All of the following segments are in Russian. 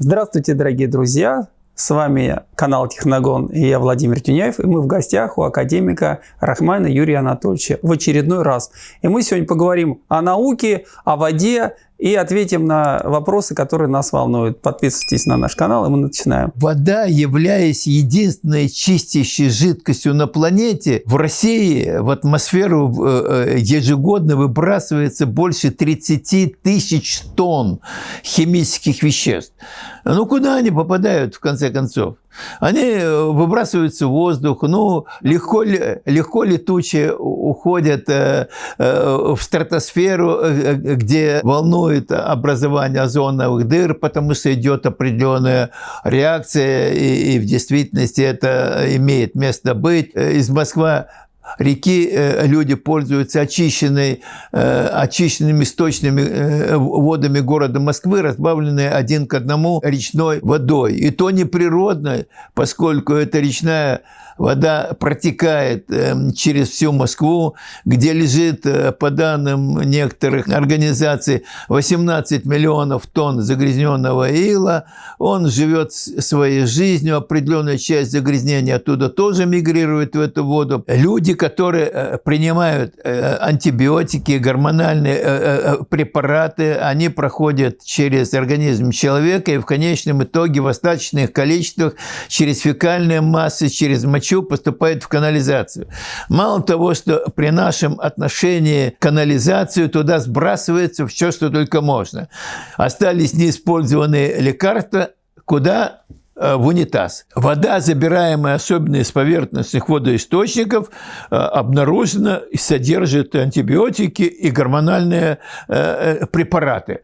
Здравствуйте, дорогие друзья! С вами канал Техногон и я Владимир Тюняев. И мы в гостях у академика Рахмана Юрия Анатольевича в очередной раз. И мы сегодня поговорим о науке, о воде и ответим на вопросы, которые нас волнуют. Подписывайтесь на наш канал, и мы начинаем. Вода, являясь единственной чистящей жидкостью на планете, в России в атмосферу э, э, ежегодно выбрасывается больше 30 тысяч тонн химических веществ. Ну, куда они попадают, в конце концов? Они э, выбрасываются в воздух, ну, легко, легко летучие уходят э, э, в стратосферу, где волнует образование озоновых дыр, потому что идет определенная реакция, и, и в действительности это имеет место быть. Из Москвы реки э, люди пользуются очищенной, э, очищенными сточными э, водами города Москвы, разбавленные один к одному речной водой. И то не природно, поскольку это речная вода протекает через всю Москву, где лежит, по данным некоторых организаций, 18 миллионов тонн загрязненного ила. Он живет своей жизнью, определенная часть загрязнения оттуда тоже мигрирует в эту воду. Люди, которые э, принимают э, антибиотики, гормональные препараты, они проходят через организм человека и в конечном итоге в остаточных количествах через фекальные массы, через мочу поступает в канализацию. Мало того, что при нашем отношении канализацию туда сбрасывается все, что только можно. Остались неиспользованные лекарства, куда Э, в унитаз. Вода, забираемая особенно из поверхностных водоисточников, э, обнаружена и содержит антибиотики и гормональные э, препараты.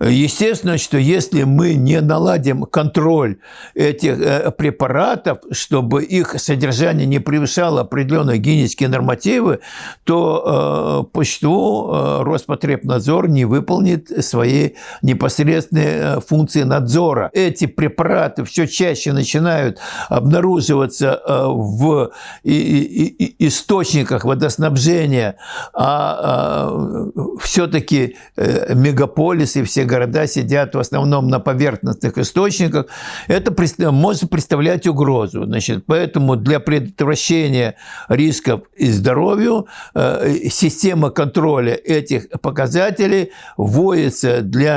Естественно, что если мы не наладим контроль этих препаратов, чтобы их содержание не превышало определенные гигиенические нормативы, то по существу Роспотребнадзор не выполнит свои непосредственные функции надзора. Эти препараты все чаще начинают обнаруживаться э, в источниках водоснабжения, а, а все-таки э, мегаполисы, все города сидят в основном на поверхностных источниках, это может представлять угрозу. Значит, поэтому для предотвращения рисков и здоровью э, система контроля этих показателей вводится для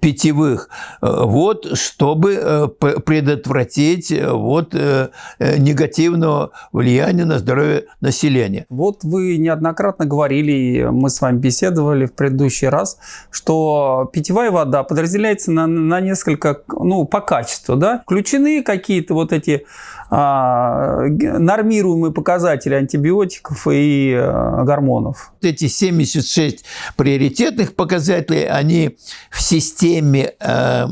питьевых вод, что чтобы э, предотвратить э, вот э, негативного влияния на здоровье населения. Вот вы неоднократно говорили, мы с вами беседовали в предыдущий раз, что питьевая вода подразделяется на, на несколько, ну, по качеству, да? Включены какие-то вот эти нормируемые показатели антибиотиков и а, гормонов. Эти 76 приоритетных показателей, они в системе э,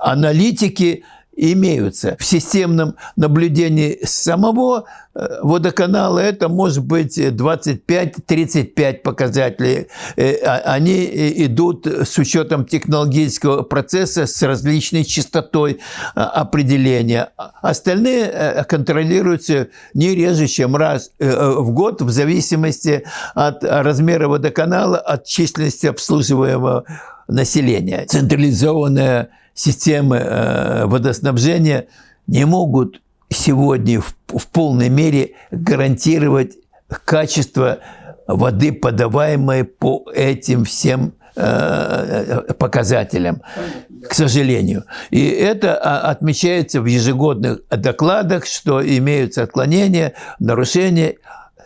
аналитики имеются. В системном наблюдении самого э, водоканала это может быть 25-35 показателей. Э, а, они идут с учетом технологического процесса с различной частотой э, определения. Остальные контролируются не реже, чем раз в год в зависимости от размера водоканала, от численности обслуживаемого населения. Централизованная системы э, водоснабжения не могут сегодня в, в полной мере гарантировать качество воды, подаваемой по этим всем э, показателям, к сожалению. И это а, отмечается в ежегодных докладах, что имеются отклонения, нарушения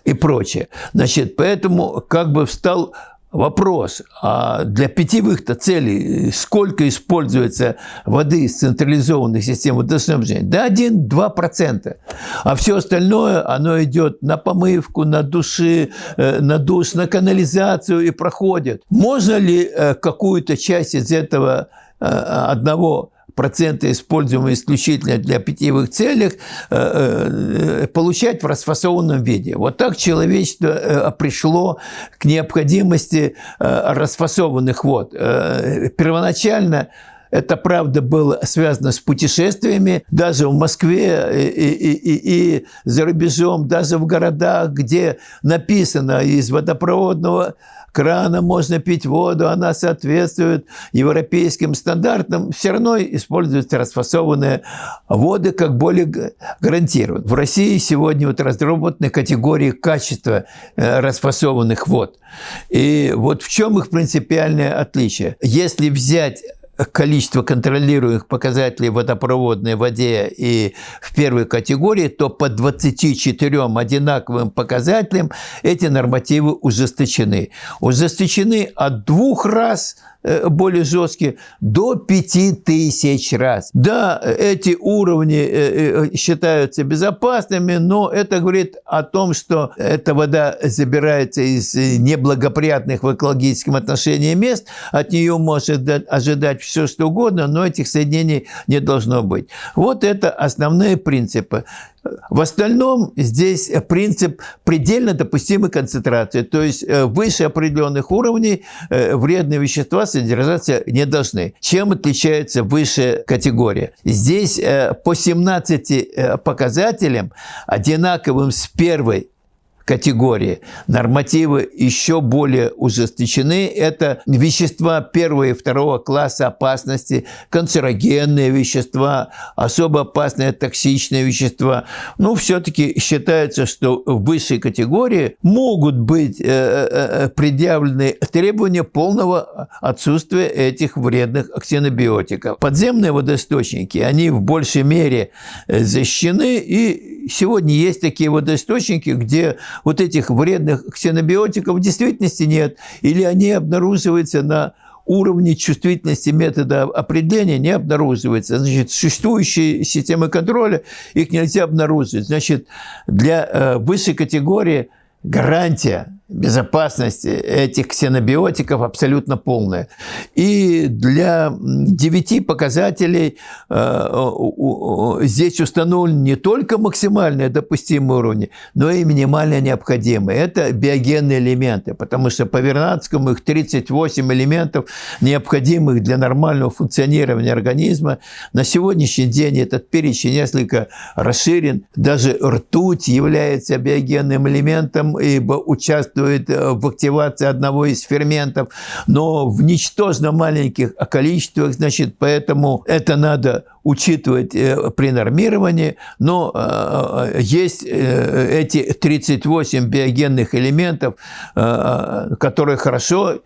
и прочее. Значит, поэтому как бы встал Вопрос, а для питьевых-то целей сколько используется воды из централизованных систем водоснабжения? Да 1-2%. А все остальное, оно идет на помывку, на души, э, на душ, на канализацию и проходит. Можно ли э, какую-то часть из этого э, одного проценты, используемые исключительно для питьевых целей, э, э, получать в расфасованном виде. Вот так человечество э, пришло к необходимости расфасованных вод. Первоначально это, правда, было связано с путешествиями. Даже в Москве и, и, и, и за рубежом, даже в городах, где написано из водопроводного крана можно пить воду, она соответствует европейским стандартам, все равно используются расфасованные воды как более гарантированные. В России сегодня вот разработаны категории качества э, расфасованных вод. И вот в чем их принципиальное отличие? Если взять количество контролируемых показателей в водопроводной воде и в первой категории, то по 24 одинаковым показателям эти нормативы ужесточены. Ужесточены от двух раз – более жесткие, до 5000 раз. Да, эти уровни э, э, считаются безопасными, но это говорит о том, что эта вода забирается из неблагоприятных в экологическом отношении мест, от нее может ожидать все, что угодно, но этих соединений не должно быть. Вот это основные принципы. В остальном здесь принцип предельно допустимой концентрации, то есть э, выше определенных уровней э, вредные вещества содержаться не должны. Чем отличается высшая категория? Здесь э, по 17 показателям, одинаковым с первой категории. Нормативы еще более ужесточены. Это вещества первого и второго класса опасности, канцерогенные вещества, особо опасные токсичные вещества. Ну, все-таки считается, что в высшей категории могут быть э, э, э, предъявлены требования полного отсутствия этих вредных ксенобиотиков. Подземные водоисточники, они в большей мере защищены, и сегодня есть такие водоисточники, где вот этих вредных ксенобиотиков в действительности нет, или они обнаруживаются на уровне чувствительности метода определения не обнаруживается. Значит, существующие системы контроля их нельзя обнаружить. Значит, для э, высшей категории гарантия безопасности этих ксенобиотиков абсолютно полная. И для девяти показателей э, здесь установлен не только максимальные допустимые уровни, но и минимально необходимые. Это биогенные элементы, потому что по Вернадскому их 38 элементов, необходимых для нормального функционирования организма. На сегодняшний день этот перечень несколько расширен. Даже ртуть является биогенным элементом, ибо участвует участвует э, в активации одного из ферментов, но в ничтожно маленьких количествах, значит, поэтому это надо учитывать э, при нормировании, но э, есть эти 38 биогенных элементов, которые хорошо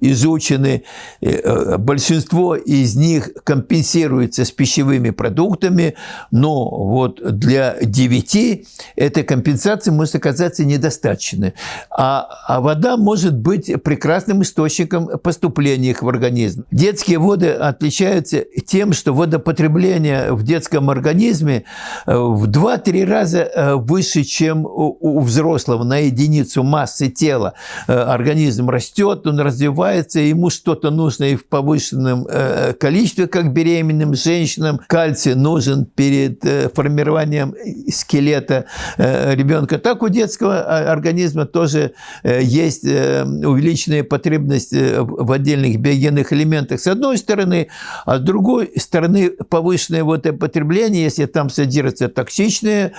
изучены. Э, большинство из них компенсируется с пищевыми продуктами, но вот для 9 этой компенсации может оказаться недостаточной. А, а вода может быть прекрасным источником поступления их в организм. Детские воды отличаются тем, что водопотребление в детском организме э, в 2-3 раза э, выше, чем у взрослого на единицу массы тела. Организм растет, он развивается, ему что-то нужно и в повышенном э, количестве, как беременным женщинам. Кальций нужен перед э, формированием скелета э, ребенка. Так у детского организма тоже есть увеличенная потребность в отдельных биогенных элементах с одной стороны, а с другой стороны повышенное вот потребление, если там содержатся токсичные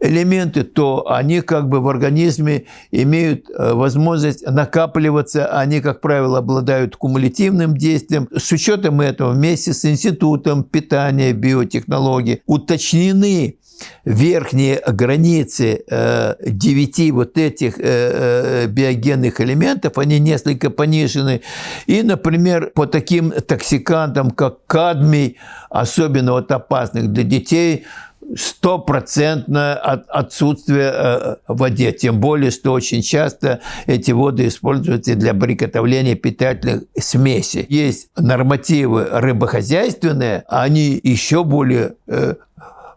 элементы, то они как бы в организме имеют э, возможность накапливаться, они, как правило, обладают кумулятивным действием. С учетом этого вместе с Институтом питания биотехнологий уточнены верхние границы э, девяти вот этих э, биогенных элементов, они несколько понижены. И, например, по таким токсикантам, как кадмий, особенно вот опасных для детей – стопроцентное отсутствие э, в воде. Тем более, что очень часто эти воды используются для приготовления питательных смесей. Есть нормативы рыбохозяйственные, они еще более э,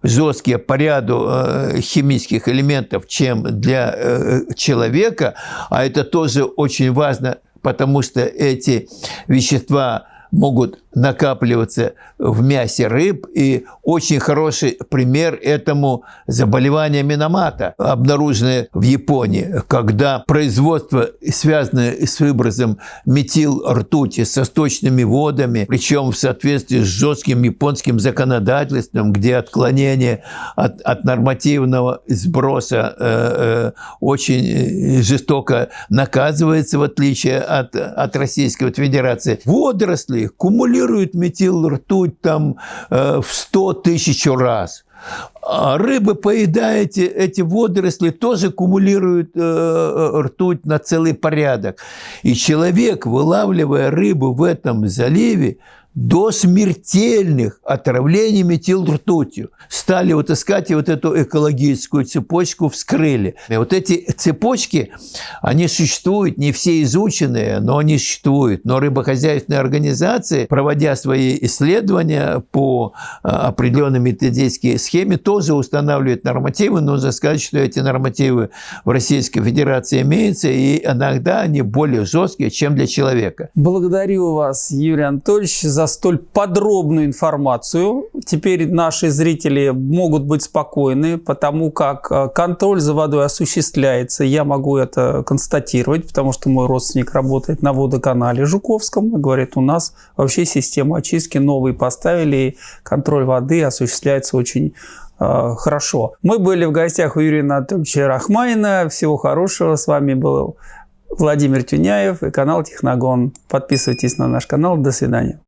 жесткие по ряду э, химических элементов, чем для человека, а это тоже очень важно, потому что эти вещества могут накапливаться в мясе рыб. И очень хороший пример этому заболевание миномата, обнаруженное в Японии, когда производство, связанное с выбросом метил ртути со сточными водами, причем в соответствии с жестким японским законодательством, где отклонение от, от нормативного сброса э, э, очень жестоко наказывается, в отличие от, от Российской Федерации. Водоросли кумулируют метил ртуть там э, в 100 тысяч раз. А рыбы, поедая эти, водоросли, тоже кумулируют э, э, ртуть на целый порядок. И человек, вылавливая рыбу в этом заливе, до смертельных отравлений метилртутью. Стали вот искать и вот эту экологическую цепочку вскрыли. И вот эти цепочки, они существуют, не все изученные, но они существуют. Но рыбохозяйственные организации, проводя свои исследования по а, определенной методической схеме, тоже устанавливают нормативы. Нужно сказать, что эти нормативы в Российской Федерации имеются, и иногда они более жесткие, чем для человека. Благодарю вас, Юрий Анатольевич, за столь подробную информацию. Теперь наши зрители могут быть спокойны, потому как э, контроль за водой осуществляется. Я могу это констатировать, потому что мой родственник работает на водоканале Жуковском говорит, у нас вообще систему очистки новые поставили, и контроль воды осуществляется очень хорошо. Мы были в гостях у Юрия Анатольевича Рахмайна. Всего хорошего. С вами был Владимир Тюняев и канал Техногон. Подписывайтесь на наш канал. До свидания.